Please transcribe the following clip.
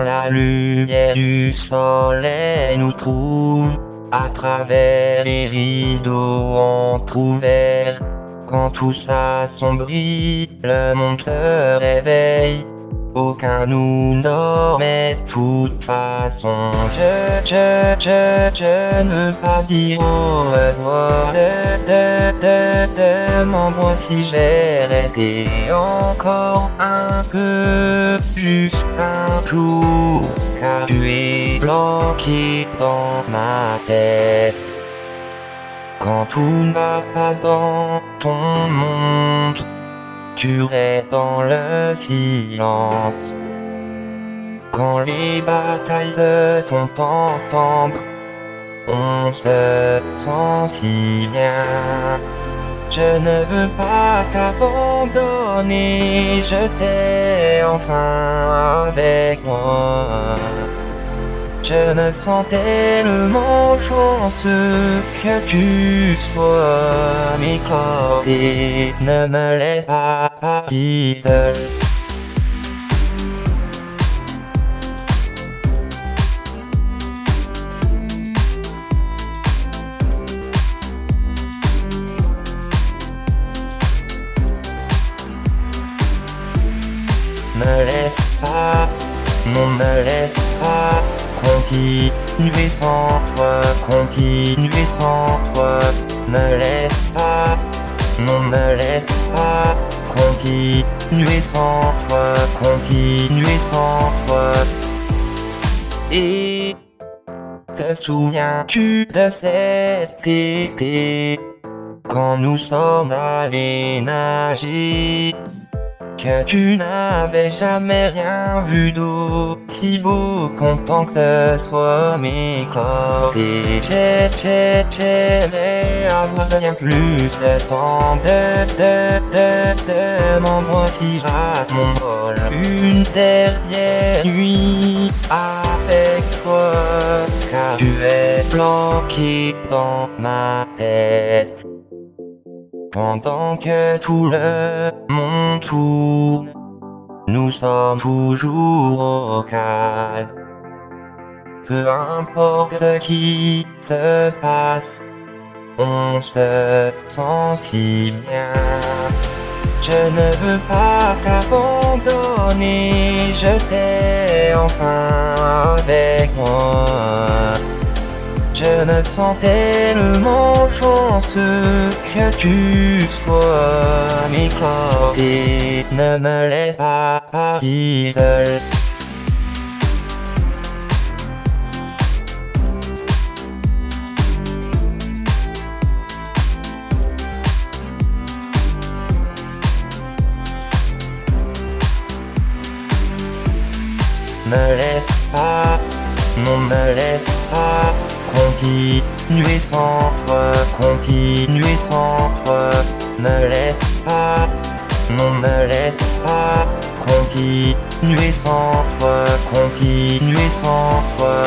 la lumière du soleil nous trouve à travers les rideaux entrouverts. Quand tout s'assombrit, le monde se réveille. Aucun nous dort, mais toute façon, je, je, je, je ne veux pas dire au revoir. De, de, de, de, si j'ai resté encore un peu, juste un jour, car tu es bloqué dans ma tête. Quand tout ne va pas dans ton monde, tu restes dans le silence. Quand les batailles se font entendre, on se sent si bien. Je ne veux pas t'abandonner, je t'ai enfin avec moi. Je me sens tellement chanceux que tu sois côtés. Ne me laisse pas partir seul. Me laisse pas, non me laisse pas continuer sans toi, continuer sans toi, me laisse pas, non me laisse pas, continuer sans toi, continuer sans toi. Et te souviens-tu de cet été, quand nous sommes allés nager? Que tu n'avais jamais rien vu d'aussi beau, content que ce soit mes côtés. J'ai, j'ai, j'aimerais avoir bien plus de temps de, de, de, de si rate mon vol. Une dernière nuit avec toi, car tu es bloqué dans ma tête. Pendant que tout le monde tourne, nous sommes toujours au calme. Peu importe ce qui se passe, on se sent si bien. Je ne veux pas t'abandonner, je t'ai enfin avec moi. Je me sens tellement chanceux que tu sois mes côtés. Ne me laisse pas partir seul. Me laisse pas, non me laisse pas toi, continuer sans toi, me laisse pas, non me laisse pas, toi, continuer sans toi.